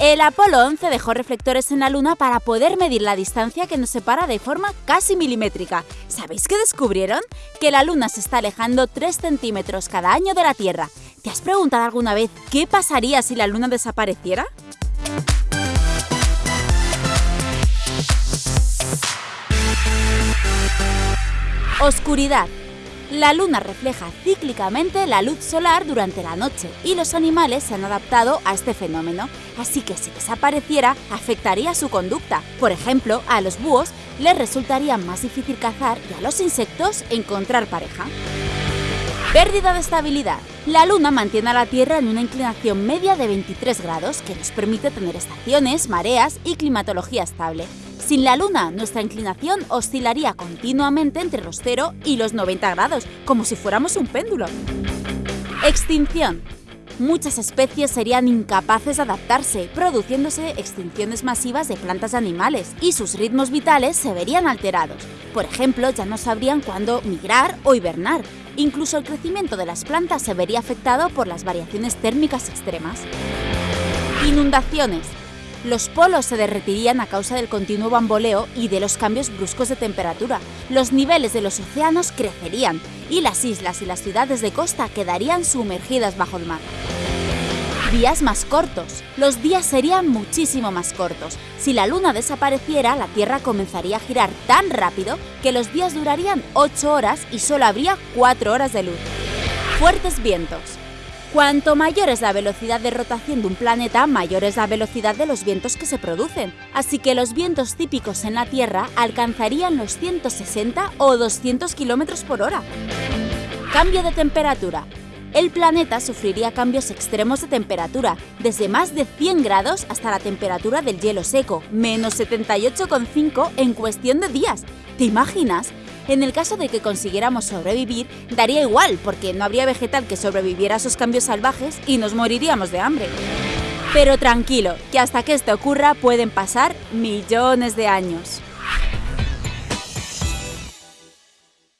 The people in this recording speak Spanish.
El Apolo 11 dejó reflectores en la Luna para poder medir la distancia que nos separa de forma casi milimétrica. ¿Sabéis qué descubrieron? Que la Luna se está alejando 3 centímetros cada año de la Tierra. ¿Te has preguntado alguna vez qué pasaría si la Luna desapareciera? Oscuridad. La luna refleja cíclicamente la luz solar durante la noche y los animales se han adaptado a este fenómeno, así que si desapareciera afectaría su conducta. Por ejemplo, a los búhos les resultaría más difícil cazar y a los insectos encontrar pareja. Pérdida de estabilidad. La Luna mantiene a la Tierra en una inclinación media de 23 grados que nos permite tener estaciones, mareas y climatología estable. Sin la Luna, nuestra inclinación oscilaría continuamente entre los 0 y los 90 grados, como si fuéramos un péndulo. Extinción. Muchas especies serían incapaces de adaptarse, produciéndose extinciones masivas de plantas y animales, y sus ritmos vitales se verían alterados. Por ejemplo, ya no sabrían cuándo migrar o hibernar. Incluso el crecimiento de las plantas se vería afectado por las variaciones térmicas extremas. Inundaciones los polos se derretirían a causa del continuo bamboleo y de los cambios bruscos de temperatura. Los niveles de los océanos crecerían y las islas y las ciudades de costa quedarían sumergidas bajo el mar. Días más cortos. Los días serían muchísimo más cortos. Si la luna desapareciera, la Tierra comenzaría a girar tan rápido que los días durarían 8 horas y solo habría 4 horas de luz. Fuertes vientos. Cuanto mayor es la velocidad de rotación de un planeta, mayor es la velocidad de los vientos que se producen. Así que los vientos típicos en la Tierra alcanzarían los 160 o 200 km por hora. Cambio de temperatura. El planeta sufriría cambios extremos de temperatura, desde más de 100 grados hasta la temperatura del hielo seco, menos 78,5 en cuestión de días. ¿Te imaginas? En el caso de que consiguiéramos sobrevivir, daría igual, porque no habría vegetal que sobreviviera a esos cambios salvajes y nos moriríamos de hambre. Pero tranquilo, que hasta que esto ocurra pueden pasar millones de años.